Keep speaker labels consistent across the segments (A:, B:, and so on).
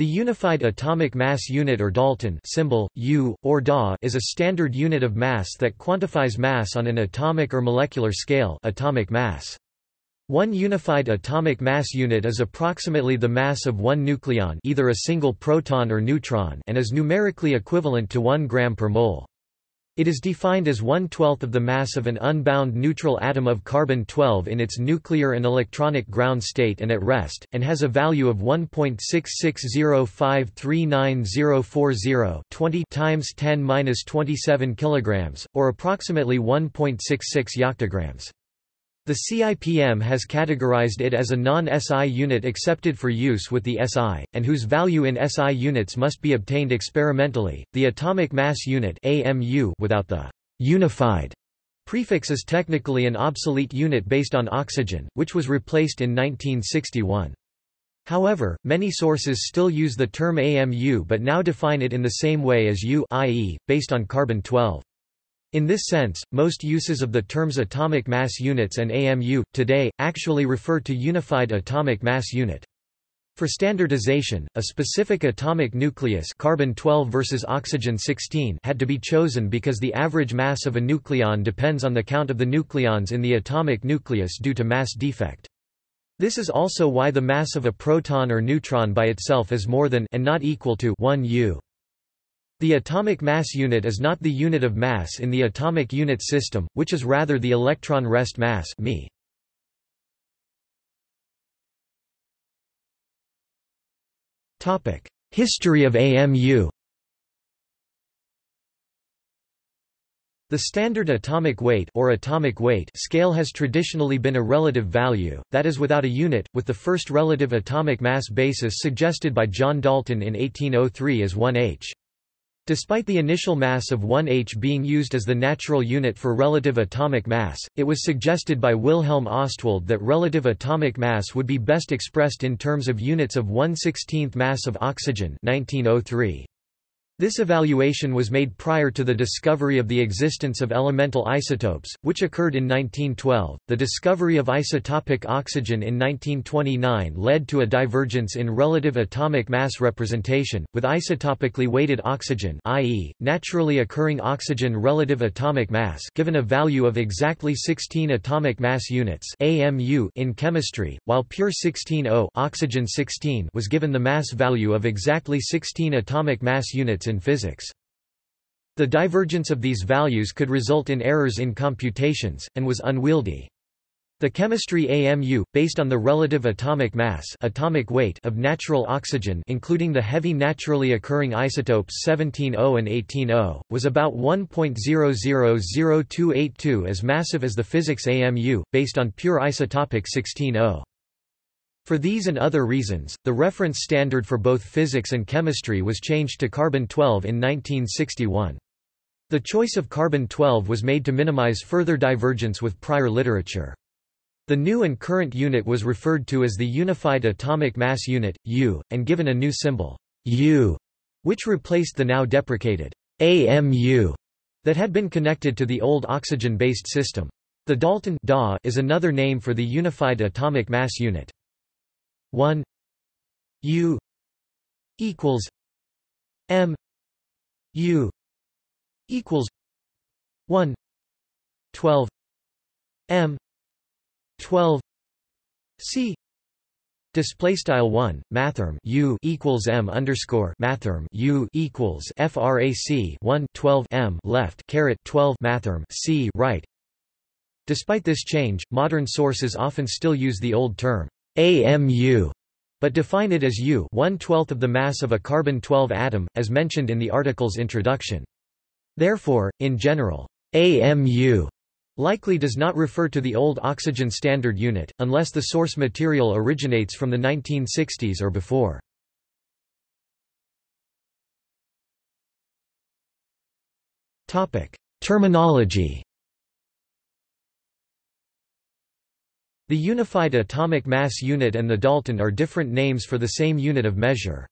A: The Unified Atomic Mass Unit or Dalton symbol, U, or DA is a standard unit of mass that quantifies mass on an atomic or molecular scale atomic mass. One unified atomic mass unit is approximately the mass of one nucleon either a single proton or neutron and is numerically equivalent to 1 gram per mole. It is defined as one-twelfth of the mass of an unbound neutral atom of carbon-12 in its nuclear and electronic ground state and at rest, and has a value of 1.660539040 20 times 10^-27 kilograms, or approximately 1.66 yoctograms. The CIPM has categorized it as a non-SI unit accepted for use with the SI, and whose value in SI units must be obtained experimentally. The atomic mass unit (AMU) without the unified prefix is technically an obsolete unit based on oxygen, which was replaced in 1961. However, many sources still use the term AMU but now define it in the same way as U i.e., based on carbon-12. In this sense, most uses of the terms atomic mass units and AMU, today, actually refer to unified atomic mass unit. For standardization, a specific atomic nucleus carbon-12 versus oxygen-16 had to be chosen because the average mass of a nucleon depends on the count of the nucleons in the atomic nucleus due to mass defect. This is also why the mass of a proton or neutron by itself is more than and not equal to 1 U. The atomic mass unit is not the unit of mass in the atomic unit system, which is rather the electron rest mass me. History of AMU The standard atomic weight or atomic weight scale has traditionally been a relative value, that is without a unit, with the first relative atomic mass basis suggested by John Dalton in 1803 as 1h. Despite the initial mass of 1h being used as the natural unit for relative atomic mass, it was suggested by Wilhelm Ostwald that relative atomic mass would be best expressed in terms of units of 1 16th mass of oxygen 1903. This evaluation was made prior to the discovery of the existence of elemental isotopes, which occurred in 1912. The discovery of isotopic oxygen in 1929 led to a divergence in relative atomic mass representation, with isotopically weighted oxygen, i.e., naturally occurring oxygen relative atomic mass, given a value of exactly 16 atomic mass units (AMU) in chemistry, while pure 16O oxygen 16 was given the mass value of exactly 16 atomic mass units in physics. The divergence of these values could result in errors in computations, and was unwieldy. The chemistry AMU, based on the relative atomic mass atomic weight of natural oxygen including the heavy naturally occurring isotopes 17O and 18O, was about 1.000282 as massive as the physics AMU, based on pure isotopic 16O. For these and other reasons, the reference standard for both physics and chemistry was changed to carbon-12 in 1961. The choice of carbon-12 was made to minimize further divergence with prior literature. The new and current unit was referred to as the Unified Atomic Mass Unit, U, and given a new symbol, U, which replaced the now deprecated AMU that had been connected to the old oxygen-based system. The Dalton DA is another name for the Unified Atomic Mass Unit. 1 u equals m u equals 1 12 m 12 c Display style one mathrm u equals m underscore mathrm u equals frac 1 12 m left caret 12 mathrm c right. Despite this change, modern sources often still use the old term AMU, but define it as U one-twelfth of the mass of a carbon-12 atom, as mentioned in the article's introduction. Therefore, in general, AMU likely does not refer to the old oxygen standard unit, unless the source material originates from the 1960s or before. Terminology The Unified Atomic Mass Unit and the Dalton are different names for the same unit of measure.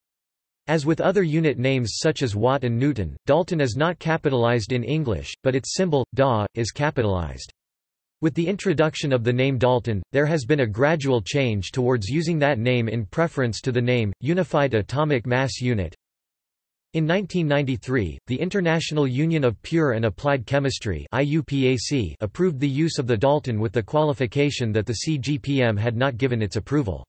A: As with other unit names such as Watt and Newton, Dalton is not capitalized in English, but its symbol, Da, is capitalized. With the introduction of the name Dalton, there has been a gradual change towards using that name in preference to the name, Unified Atomic Mass Unit. In 1993, the International Union of Pure and Applied Chemistry IUPAC approved the use of the Dalton with the qualification that the CGPM had not given its approval.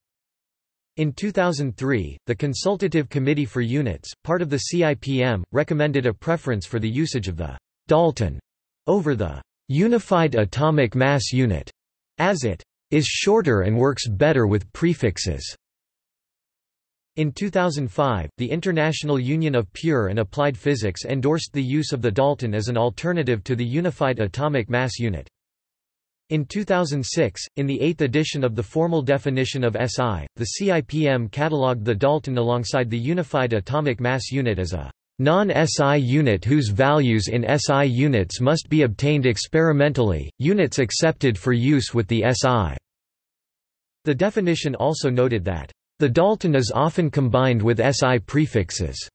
A: In 2003, the Consultative Committee for Units, part of the CIPM, recommended a preference for the usage of the Dalton over the unified atomic mass unit, as it is shorter and works better with prefixes. In 2005, the International Union of Pure and Applied Physics endorsed the use of the Dalton as an alternative to the unified atomic mass unit. In 2006, in the eighth edition of the formal definition of SI, the CIPM catalogued the Dalton alongside the unified atomic mass unit as a Non-SI unit whose values in SI units must be obtained experimentally, units accepted for use with the SI. The definition also noted that, "...the Dalton is often combined with SI prefixes."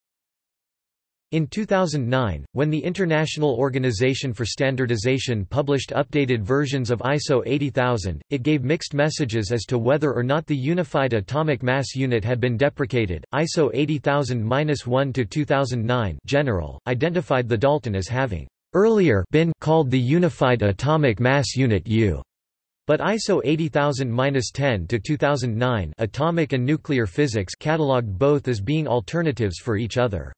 A: In 2009, when the International Organization for Standardization published updated versions of ISO 80000, it gave mixed messages as to whether or not the Unified Atomic Mass Unit had been deprecated. ISO 80000-1 2009 General identified the Dalton as having earlier been called the Unified Atomic Mass Unit U. But ISO 80000-10 to 2009 Atomic and Nuclear Physics catalogued both as being alternatives for each other.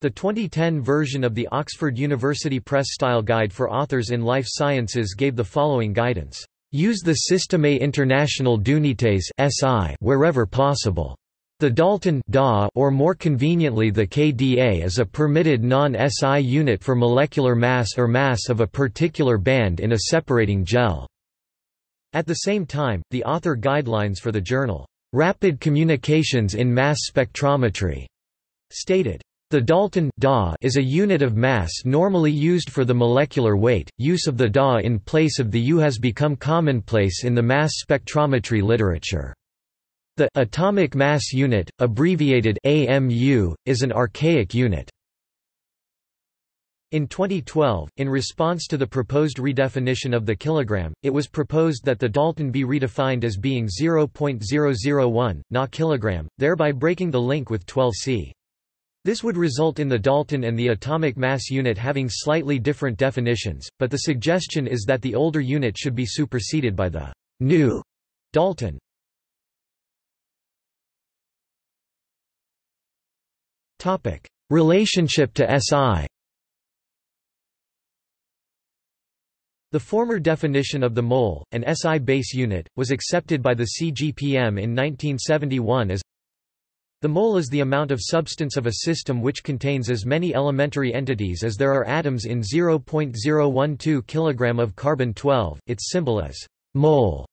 A: The 2010 version of the Oxford University Press Style Guide for Authors in Life Sciences gave the following guidance. Use the Système International d'Unités (SI) wherever possible. The Dalton DA or more conveniently the KDA is a permitted non-SI unit for molecular mass or mass of a particular band in a separating gel. At the same time, the author guidelines for the journal, Rapid Communications in Mass Spectrometry, stated, the Dalton DA is a unit of mass normally used for the molecular weight. Use of the DA in place of the U has become commonplace in the mass spectrometry literature. The atomic mass unit, abbreviated AMU, is an archaic unit. In 2012, in response to the proposed redefinition of the kilogram, it was proposed that the Dalton be redefined as being 0.001, not kilogram, thereby breaking the link with 12C. This would result in the Dalton and the atomic mass unit having slightly different definitions, but the suggestion is that the older unit should be superseded by the new Dalton. Relationship to SI The former definition of the mole, an SI base unit, was accepted by the CGPM in 1971 as the mole is the amount of substance of a system which contains as many elementary entities as there are atoms in 0.012 kg of carbon-12, its symbol is mole.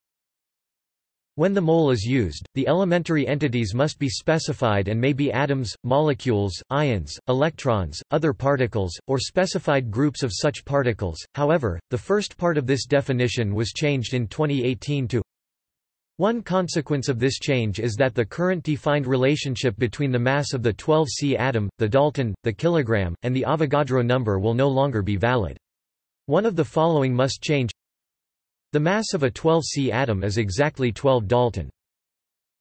A: When the mole is used, the elementary entities must be specified and may be atoms, molecules, ions, electrons, other particles, or specified groups of such particles. However, the first part of this definition was changed in 2018 to one consequence of this change is that the current defined relationship between the mass of the 12C atom, the Dalton, the kilogram, and the Avogadro number will no longer be valid. One of the following must change. The mass of a 12C atom is exactly 12 Dalton.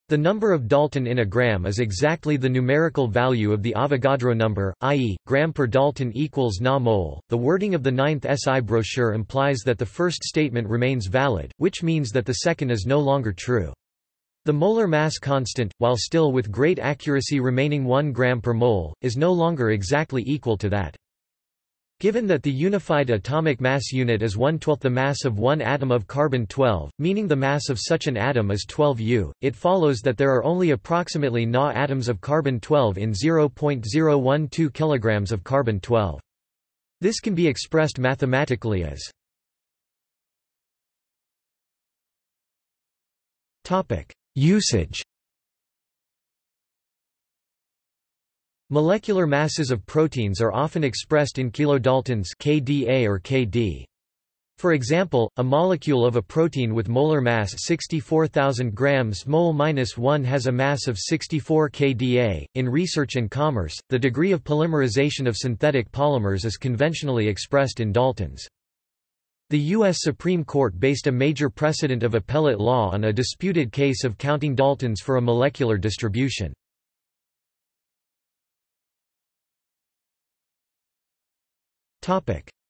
A: The number of Dalton in a gram is exactly the numerical value of the Avogadro number, i.e., gram per Dalton equals na mole. The wording of the ninth SI brochure implies that the first statement remains valid, which means that the second is no longer true. The molar mass constant, while still with great accuracy remaining 1 gram per mole, is no longer exactly equal to that. Given that the unified atomic mass unit is one-twelfth the mass of one atom of carbon-12, meaning the mass of such an atom is 12 U, it follows that there are only approximately Na atoms of carbon-12 in 0.012 kg of carbon-12. This can be expressed mathematically as Usage Molecular masses of proteins are often expressed in kilodaltons kDa or kD. For example, a molecule of a protein with molar mass 64,000 grams mole minus 1 has a mass of 64 kDa. In research and commerce, the degree of polymerization of synthetic polymers is conventionally expressed in daltons. The U.S. Supreme Court based a major precedent of appellate law on a disputed case of counting Daltons for a molecular distribution.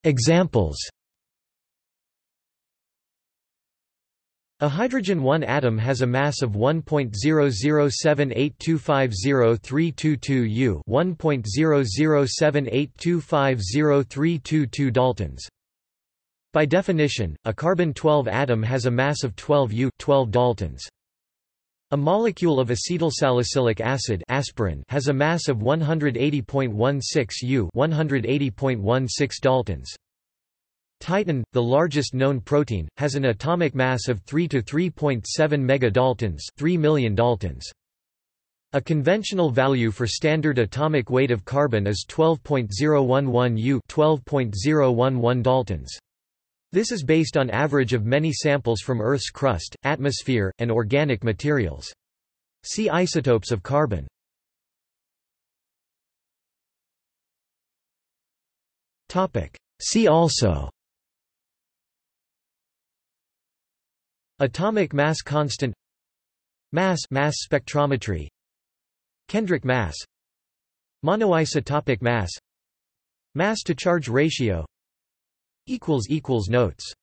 A: Examples A hydrogen 1 atom has a mass of 1.00782503222 U 1.00782503222 Daltons. By definition, a carbon-12 atom has a mass of 12 U 12 Daltons. A molecule of acetylsalicylic acid aspirin has a mass of 180.16 U 180.16 Daltons. Titin, the largest known protein, has an atomic mass of 3 to 3.7 megadaltons, 3 million daltons. A conventional value for standard atomic weight of carbon is 12.011 U, 12.011 daltons. This is based on average of many samples from Earth's crust, atmosphere, and organic materials. See isotopes of carbon. See also. Atomic mass constant. Mass mass spectrometry. Kendrick mass. Monoisotopic mass. Mass to charge ratio Notes